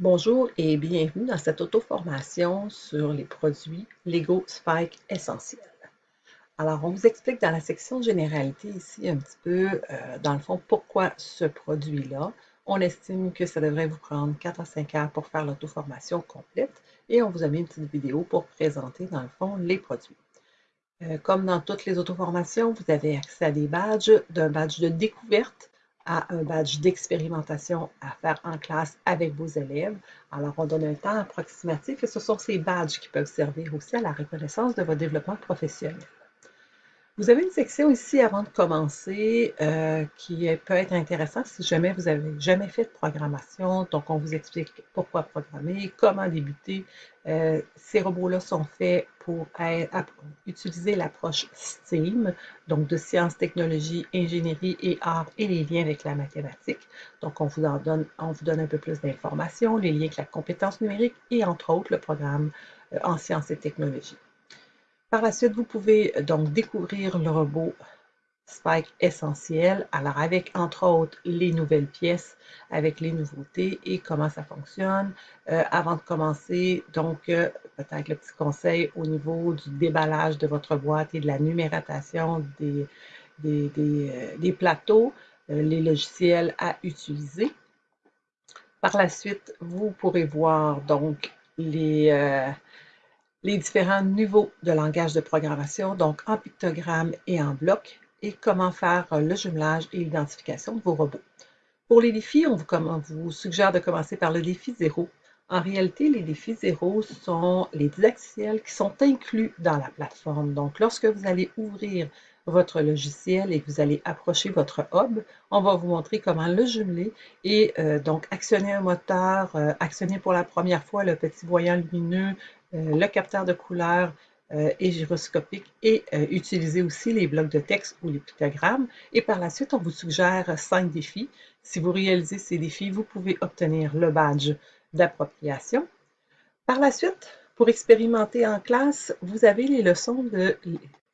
Bonjour et bienvenue dans cette auto-formation sur les produits Lego Spike essentiels. Alors, on vous explique dans la section généralité ici un petit peu, euh, dans le fond, pourquoi ce produit-là. On estime que ça devrait vous prendre 4 à 5 heures pour faire l'auto-formation complète et on vous a mis une petite vidéo pour présenter, dans le fond, les produits. Euh, comme dans toutes les auto-formations, vous avez accès à des badges, d'un badge de découverte à un badge d'expérimentation à faire en classe avec vos élèves. Alors, on donne un temps approximatif et ce sont ces badges qui peuvent servir aussi à la reconnaissance de votre développement professionnel. Vous avez une section ici avant de commencer euh, qui peut être intéressante si jamais vous n'avez jamais fait de programmation. Donc, on vous explique pourquoi programmer, comment débuter. Euh, ces robots-là sont faits pour utiliser l'approche STEAM, donc de sciences, technologies, ingénierie et art et les liens avec la mathématique. Donc, on vous, en donne, on vous donne un peu plus d'informations, les liens avec la compétence numérique et entre autres le programme euh, en sciences et technologies. Par la suite, vous pouvez euh, donc découvrir le robot Spike essentiel, alors avec entre autres les nouvelles pièces, avec les nouveautés et comment ça fonctionne. Euh, avant de commencer, donc euh, peut-être le petit conseil au niveau du déballage de votre boîte et de la numérotation des, des, plateaux, les logiciels à utiliser. Par la suite, vous pourrez voir donc les, les différents niveaux de langage de programmation, donc en pictogramme et en bloc, et comment faire le jumelage et l'identification de vos robots. Pour les défis, on vous, suggère de commencer par le défi 0. En réalité, les défis 0 sont les didacticiels qui sont inclus dans la plateforme. Donc, lorsque vous allez ouvrir votre logiciel et que vous allez approcher votre hub, on va vous montrer comment le jumeler et euh, donc actionner un moteur, euh, actionner pour la première fois le petit voyant lumineux, euh, le capteur de couleur et gyroscopique et utiliser aussi les blocs de texte ou les pictogrammes. Et par la suite, on vous suggère cinq défis. Si vous réalisez ces défis, vous pouvez obtenir le badge d'appropriation. Par la suite, pour expérimenter en classe, vous avez les leçons de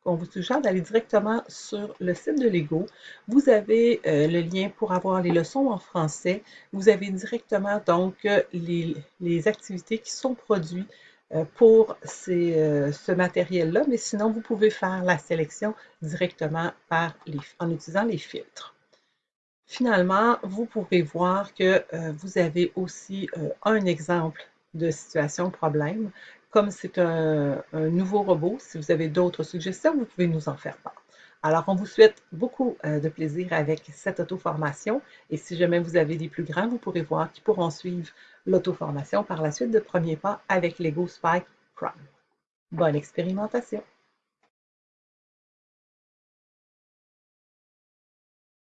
on vous suggère d'aller directement sur le site de Lego. Vous avez euh, le lien pour avoir les leçons en français. Vous avez directement donc euh, les, activités qui sont produites euh, pour ce matériel-là, mais sinon, vous pouvez faire la sélection directement en utilisant les filtres. Finalement, vous pourrez voir que vous avez aussi un exemple de situation problème comme c'est un, nouveau robot, si vous avez d'autres suggestions, vous pouvez nous en faire part. Alors, on vous souhaite beaucoup euh, de plaisir avec cette auto-formation et si jamais vous avez des plus grands, vous pourrez voir qu'ils pourront suivre l'auto-formation par la suite de premier pas avec Lego Spike Prime. Bonne expérimentation!